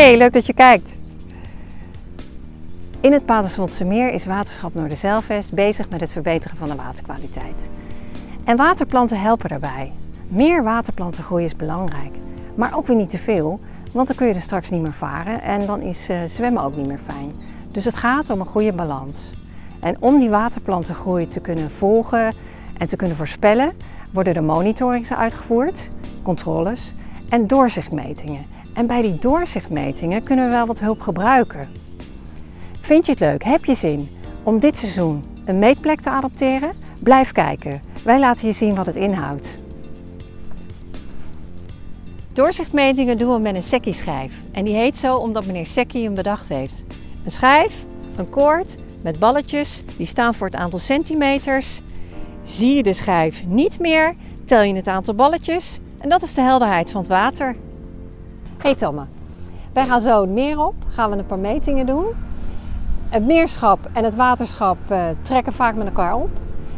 Hey, leuk dat je kijkt. In het Paterswoldse Meer is Waterschap Noorderzeilvest bezig met het verbeteren van de waterkwaliteit. En waterplanten helpen daarbij. Meer waterplanten groeien is belangrijk, maar ook weer niet te veel, want dan kun je er straks niet meer varen en dan is uh, zwemmen ook niet meer fijn. Dus het gaat om een goede balans. En om die waterplantengroei te kunnen volgen en te kunnen voorspellen, worden er monitorings uitgevoerd, controles en doorzichtmetingen. En bij die doorzichtmetingen kunnen we wel wat hulp gebruiken. Vind je het leuk? Heb je zin om dit seizoen een meetplek te adopteren? Blijf kijken. Wij laten je zien wat het inhoudt. Doorzichtmetingen doen we met een Secchi-schijf. En die heet zo omdat meneer Secchi hem bedacht heeft. Een schijf, een koord met balletjes, die staan voor het aantal centimeters. Zie je de schijf niet meer, tel je het aantal balletjes en dat is de helderheid van het water. Hey Tomme, wij gaan zo het meer op, gaan we een paar metingen doen. Het meerschap en het waterschap uh, trekken vaak met elkaar op.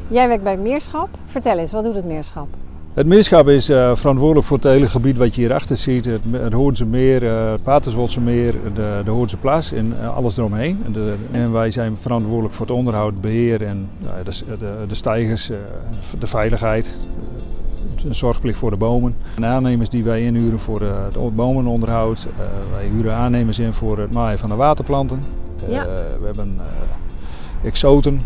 Jij werkt bij het meerschap. Vertel eens, wat doet het meerschap? Het meerschap is uh, verantwoordelijk voor het hele gebied wat je hierachter ziet. Het, Hoornse meer, uh, het Paterswoldse meer, de, de Hoornse plas en alles eromheen. De, en wij zijn verantwoordelijk voor het onderhoud, beheer en de, de, de stijgers, de veiligheid, een zorgplicht voor de bomen. De aannemers die wij inhuren voor het bomenonderhoud. wij huren aannemers in voor het maaien van de waterplanten. Ja. we hebben exoten,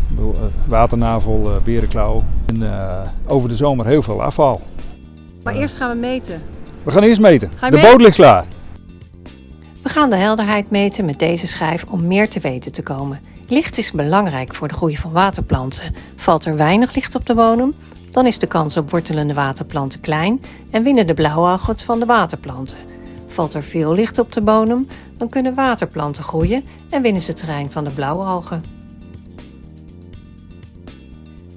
waternavel, berenklauw. En over de zomer heel veel afval. Maar eerst gaan we meten. We gaan eerst meten. De boot ligt klaar. We gaan de helderheid meten met deze schijf om meer te weten te komen. Licht is belangrijk voor de groei van waterplanten. Valt er weinig licht op de bodem, dan is de kans op wortelende waterplanten klein en winnen de blauwalgen van de waterplanten. Valt er veel licht op de bodem, dan kunnen waterplanten groeien en winnen ze terrein van de blauwalgen.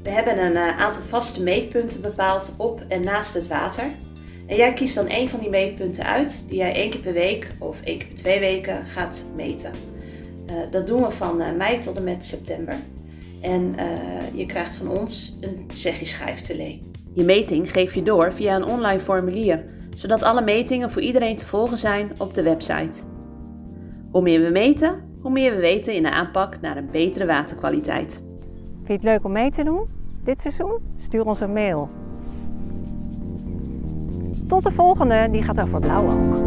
We hebben een uh, aantal vaste meetpunten bepaald op en naast het water. En jij kiest dan een van die meetpunten uit die jij één keer per week of één keer per twee weken gaat meten. Uh, dat doen we van uh, mei tot en met september. En je krijgt van ons een schijf te leen. Je meting geef je door via een online formulier, zodat alle metingen voor iedereen te volgen zijn op de website. Hoe meer we meten, hoe meer we weten in de aanpak naar een betere waterkwaliteit. Vind je het leuk om mee te doen dit seizoen? Stuur ons een mail. Tot de volgende, die gaat over blauwalg.